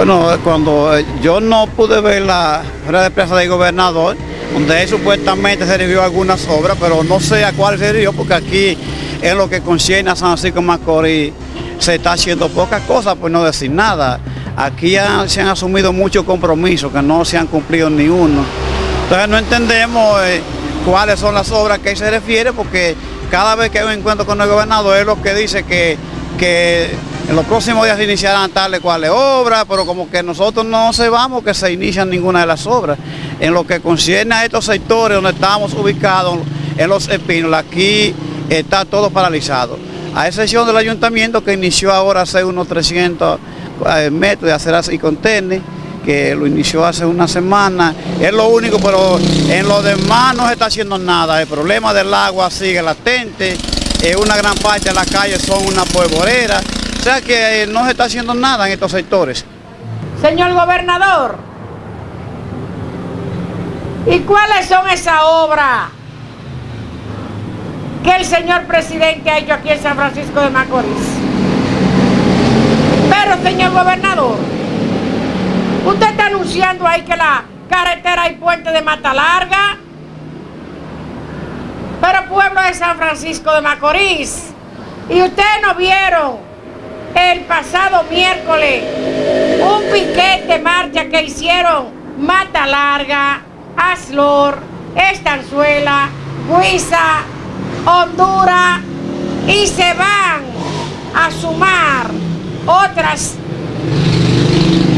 Bueno, cuando eh, yo no pude ver la rueda de prensa del gobernador, donde él supuestamente se recibió algunas obras, pero no sé a cuál se recibió, porque aquí en lo que concierne a San Francisco Macorís se está haciendo pocas cosas, por no decir nada. Aquí se han asumido muchos compromisos que no se han cumplido ni uno. Entonces no entendemos eh, cuáles son las obras que se refiere, porque cada vez que hay un encuentro con el gobernador, es lo que dice que, que en los próximos días se iniciarán tales cuales obras, pero como que nosotros no se vamos que se inician ninguna de las obras. En lo que concierne a estos sectores donde estamos ubicados, en los espinos, aquí está todo paralizado. A excepción del ayuntamiento que inició ahora hace unos 300 eh, metros de aceras y contenes, que lo inició hace una semana, es lo único, pero en lo demás no se está haciendo nada. El problema del agua sigue latente, eh, una gran parte de las calles son una polvorera, o sea que eh, no se está haciendo nada en estos sectores. Señor gobernador, ¿y cuáles son esas obras que el señor presidente ha hecho aquí en San Francisco de Macorís? Pero, señor gobernador, usted está anunciando ahí que la carretera y puente de Mata Larga, pero pueblo de San Francisco de Macorís, y ustedes no vieron el pasado miércoles un piquete marcha que hicieron Mata Larga, Aslor, Estanzuela, Huiza, Honduras y se van a sumar otras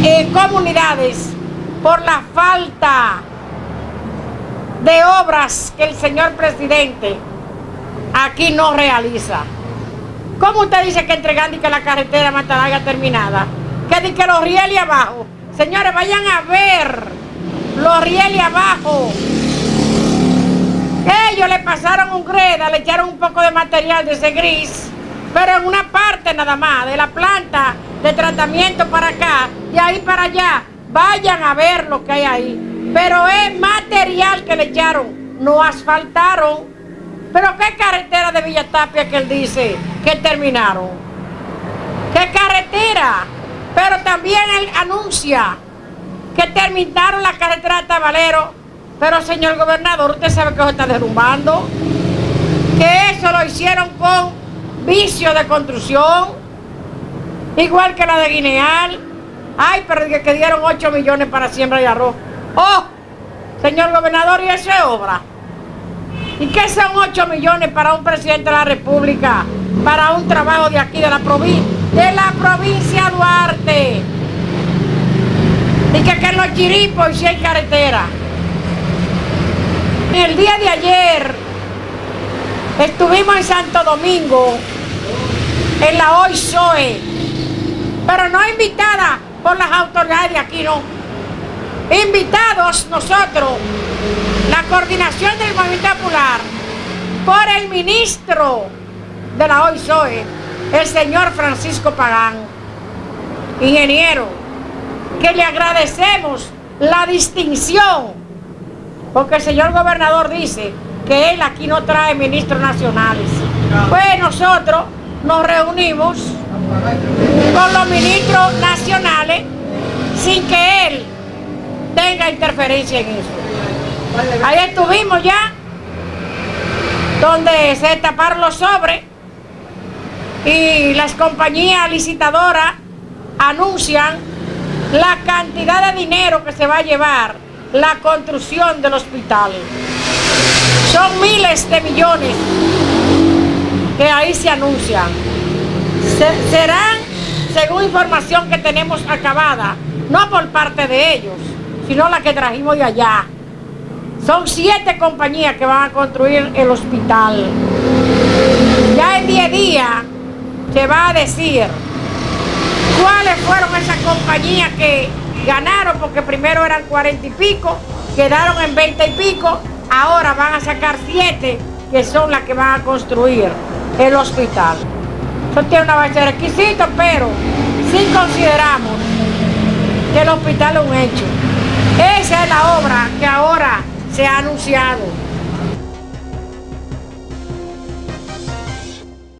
eh, comunidades por la falta de obras que el señor presidente aquí no realiza. ¿Cómo usted dice que entregando y que la carretera Matalaga terminada? Que di que los rieles abajo. Señores, vayan a ver los rieles abajo. Ellos le pasaron un greda, le echaron un poco de material de ese gris, pero en una parte nada más, de la planta de tratamiento para acá, y ahí para allá. Vayan a ver lo que hay ahí. Pero es material que le echaron, no asfaltaron. Pero qué carretera de Villatapia que él dice que terminaron. ¿Qué carretera? Pero también él anuncia que terminaron la carretera de Tabalero. Pero señor gobernador, usted sabe que se está derrumbando. Que eso lo hicieron con vicio de construcción. Igual que la de Guineal. Ay, pero que dieron 8 millones para siembra de arroz. Oh, señor gobernador, ¿y esa es obra? ¿Y qué son 8 millones para un presidente de la República? Para un trabajo de aquí, de la provincia, de la provincia Duarte. Y que, que en los chiripos y si hay carretera. El día de ayer estuvimos en Santo Domingo, en la OISOE, pero no invitada por las autoridades de aquí, no. Invitados nosotros la coordinación del Movimiento Popular por el ministro de la OISOE, el señor Francisco Pagán, ingeniero, que le agradecemos la distinción, porque el señor gobernador dice que él aquí no trae ministros nacionales. Pues nosotros nos reunimos con los ministros nacionales sin que él tenga interferencia en eso. Ahí estuvimos ya, donde se taparon los sobres y las compañías licitadoras anuncian la cantidad de dinero que se va a llevar la construcción del hospital. Son miles de millones que ahí se anuncian. serán, según información que tenemos acabada, no por parte de ellos, sino la que trajimos de allá. Son siete compañías que van a construir el hospital. Ya en 10 días se va a decir cuáles fueron esas compañías que ganaron, porque primero eran cuarenta y pico, quedaron en 20 y pico, ahora van a sacar siete que son las que van a construir el hospital. Eso tiene una base de requisitos, pero si consideramos que el hospital es un hecho. Esa es la obra que ahora se ha anunciado